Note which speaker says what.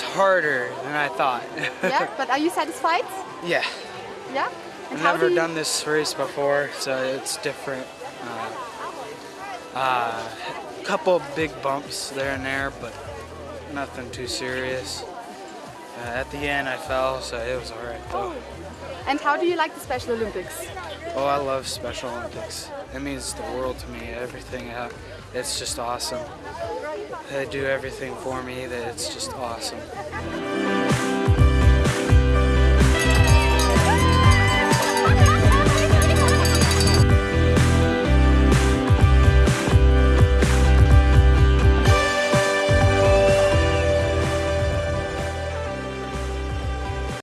Speaker 1: harder than I thought.
Speaker 2: yeah, but are you satisfied?
Speaker 1: yeah.
Speaker 2: Yeah.
Speaker 1: And I've never done this race before, so it's different. Uh, uh, couple big bumps there and there, but nothing too serious. Uh, at the end, I fell, so it was alright though.
Speaker 2: Oh. And how do you like the Special Olympics?
Speaker 1: Oh, I love Special Olympics. It means the world to me. Everything, uh, it's just awesome. They do everything for me. That it's just awesome.